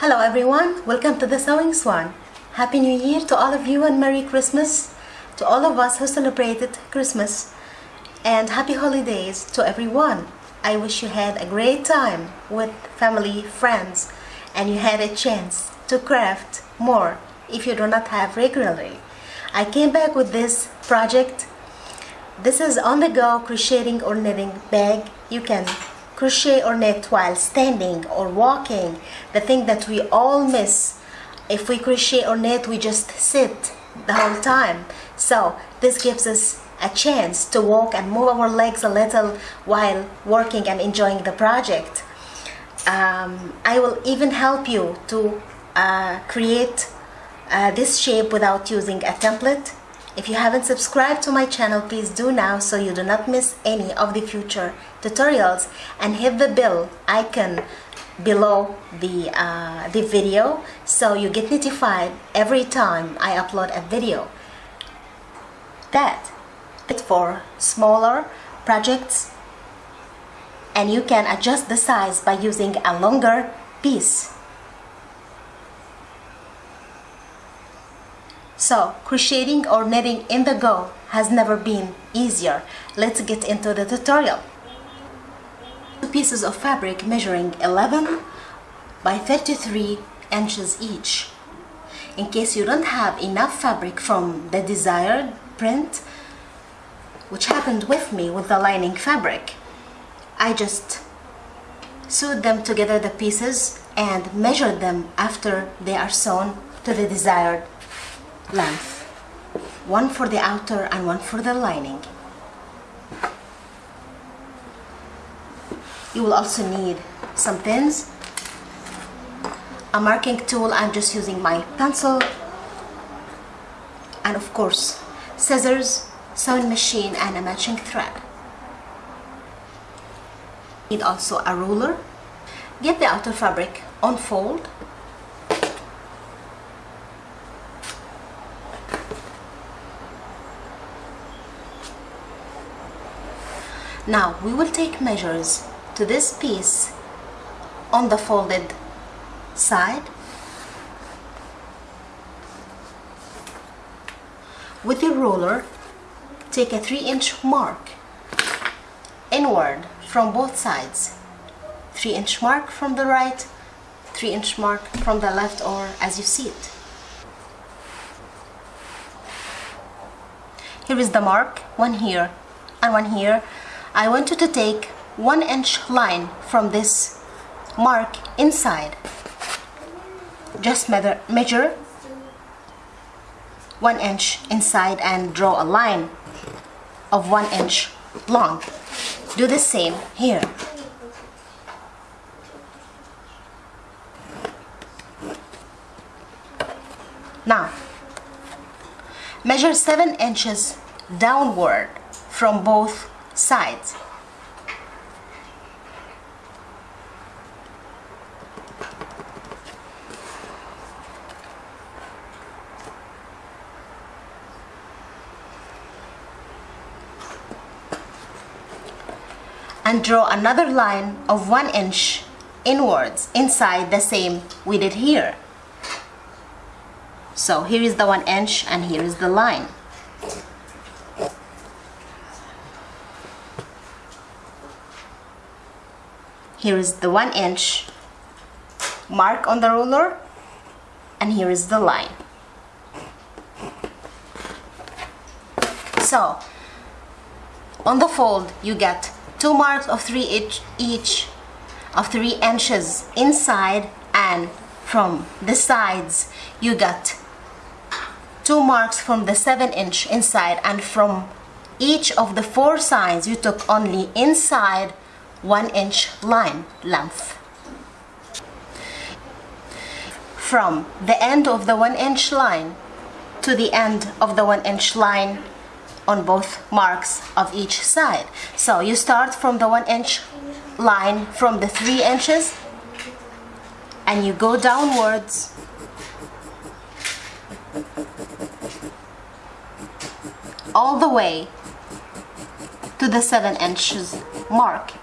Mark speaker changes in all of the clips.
Speaker 1: Hello everyone, welcome to the Sewing Swan. Happy New Year to all of you and Merry Christmas to all of us who celebrated Christmas. And happy holidays to everyone. I wish you had a great time with family, friends, and you had a chance to craft more if you do not have regularly. I came back with this project. This is on the go crocheting or knitting bag. You can crochet or knit while standing or walking. The thing that we all miss. If we crochet or knit, we just sit the whole time. So this gives us a chance to walk and move our legs a little while working and enjoying the project. Um, I will even help you to uh, create uh, this shape without using a template. If you haven't subscribed to my channel, please do now so you do not miss any of the future tutorials and hit the bell icon below the, uh, the video so you get notified every time I upload a video. That it for smaller projects and you can adjust the size by using a longer piece. So crocheting or knitting in the go has never been easier. Let's get into the tutorial. Two pieces of fabric measuring 11 by 33 inches each. In case you don't have enough fabric from the desired print, which happened with me with the lining fabric, I just sewed them together the pieces and measured them after they are sewn to the desired length. One for the outer and one for the lining. You will also need some pins, a marking tool, I'm just using my pencil, and of course scissors, sewing machine and a matching thread. Need also a ruler. Get the outer fabric unfold Now we will take measures to this piece on the folded side. With your ruler take a 3 inch mark inward from both sides. 3 inch mark from the right 3 inch mark from the left or as you see it. Here is the mark one here and one here I want you to take one inch line from this mark inside. Just measure, measure one inch inside and draw a line of one inch long. Do the same here. Now measure seven inches downward from both sides. and draw another line of one inch inwards inside the same we did here so here is the one inch and here is the line here is the one inch mark on the ruler and here is the line. So on the fold you get two marks of three each, each of three inches inside and from the sides. You got two marks from the seven inch inside and from each of the four sides you took only inside 1 inch line length. From the end of the 1 inch line to the end of the 1 inch line on both marks of each side. So you start from the 1 inch line from the 3 inches and you go downwards all the way to the 7 inches mark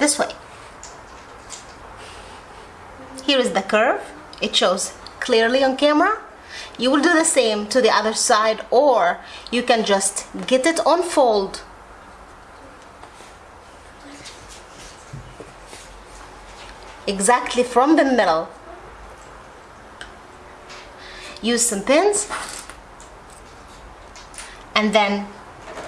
Speaker 1: this way. Here is the curve. It shows clearly on camera. You will do the same to the other side or you can just get it on fold. Exactly from the middle. Use some pins. And then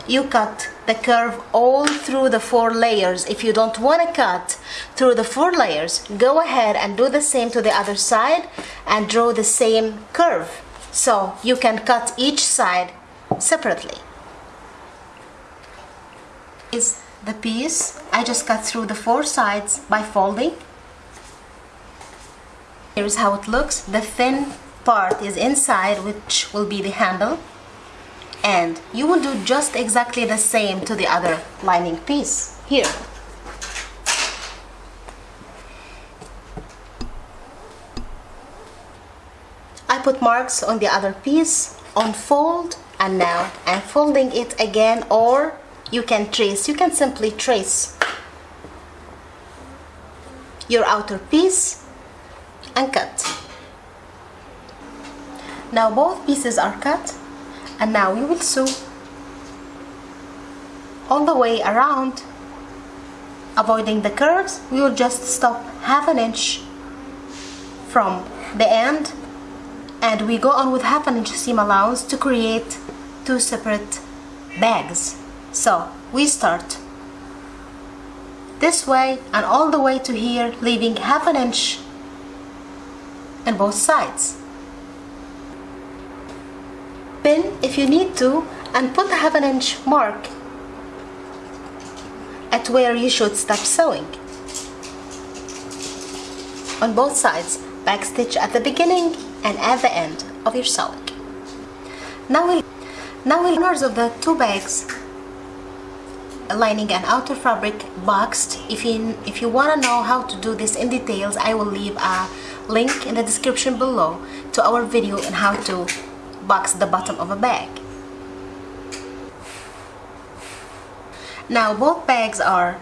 Speaker 1: you cut the curve all through the four layers. If you don't want to cut through the four layers go ahead and do the same to the other side and draw the same curve. So you can cut each side separately. Is the piece I just cut through the four sides by folding. Here's how it looks. The thin part is inside which will be the handle and you will do just exactly the same to the other lining piece. Here. I put marks on the other piece unfold and now I'm folding it again or you can trace. You can simply trace your outer piece and cut. Now both pieces are cut and now we will sew all the way around. Avoiding the curves we will just stop half an inch from the end. And we go on with half an inch seam allowance to create two separate bags. So we start this way and all the way to here leaving half an inch on both sides pin if you need to and put a half an inch mark at where you should stop sewing. On both sides backstitch at the beginning and at the end of your sewing. Now we'll now we'll corners of the two bags lining and outer fabric boxed. If you if you want to know how to do this in details I will leave a link in the description below to our video on how to box the bottom of a bag. Now both bags are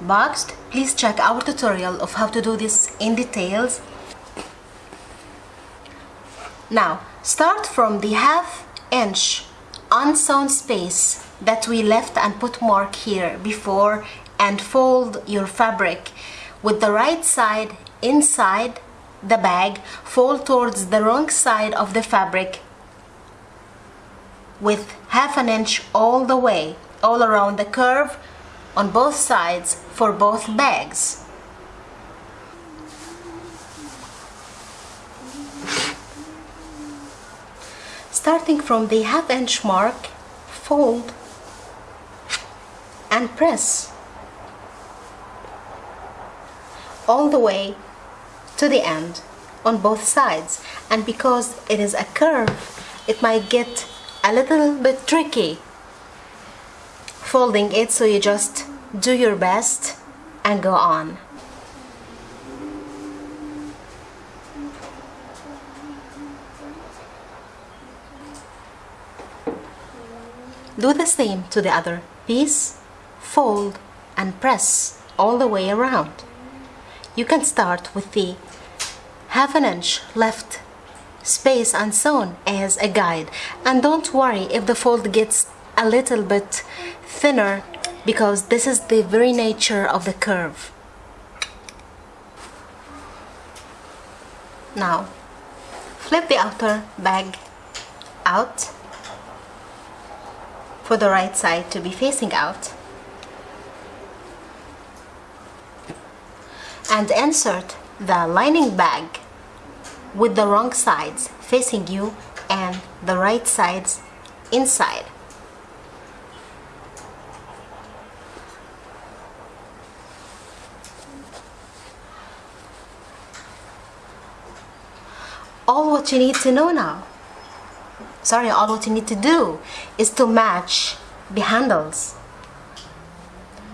Speaker 1: boxed. Please check our tutorial of how to do this in details. Now start from the half inch unsewn space that we left and put mark here before and fold your fabric with the right side inside the bag fold towards the wrong side of the fabric with half an inch all the way all around the curve on both sides for both bags. Starting from the half inch mark, fold and press all the way to the end on both sides and because it is a curve it might get a little bit tricky. Folding it so you just do your best and go on. Do the same to the other piece. Fold and press all the way around. You can start with the half an inch left space and sewn as a guide. And don't worry if the fold gets a little bit thinner because this is the very nature of the curve. Now flip the outer bag out for the right side to be facing out. And insert the lining bag with the wrong sides facing you and the right sides inside. All what you need to know now, sorry, all what you need to do is to match the handles.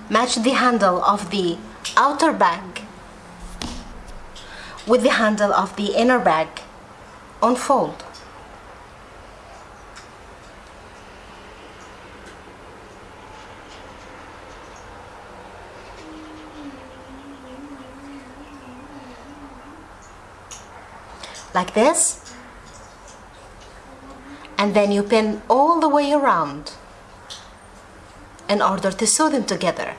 Speaker 1: Match the handle of the outer bag with the handle of the inner bag unfold. like this and then you pin all the way around in order to sew them together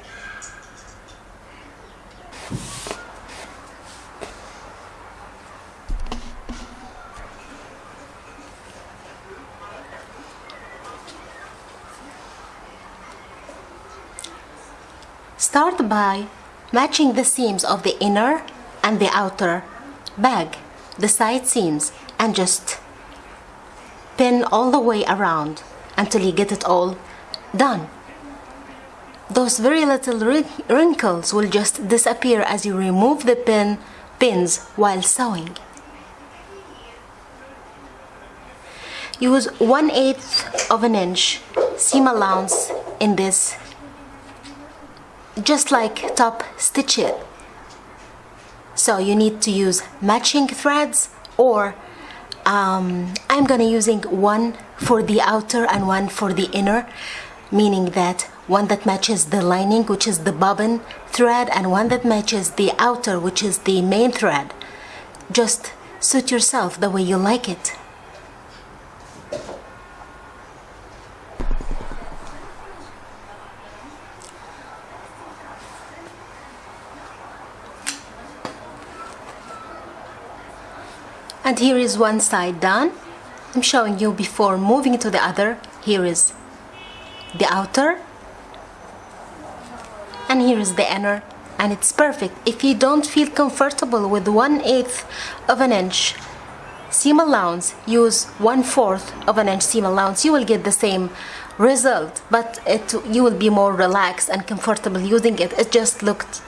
Speaker 1: Start by matching the seams of the inner and the outer bag, the side seams, and just pin all the way around until you get it all done. Those very little wrinkles will just disappear as you remove the pin pins while sewing. Use 1 8th of an inch seam allowance in this just like top stitch it so you need to use matching threads or um, I'm gonna using one for the outer and one for the inner meaning that one that matches the lining which is the bobbin thread and one that matches the outer which is the main thread. Just suit yourself the way you like it and here is one side done. I'm showing you before moving to the other. Here is the outer. And here is the inner. And it's perfect. If you don't feel comfortable with one eighth of an inch seam allowance use one fourth of an inch seam allowance. You will get the same result but it you will be more relaxed and comfortable using it. It just looked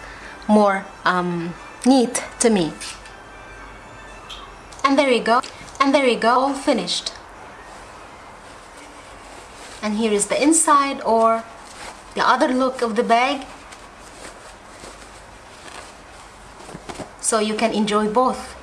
Speaker 1: more um, neat to me and there you go. And there you go. All finished. And here is the inside or the other look of the bag. So you can enjoy both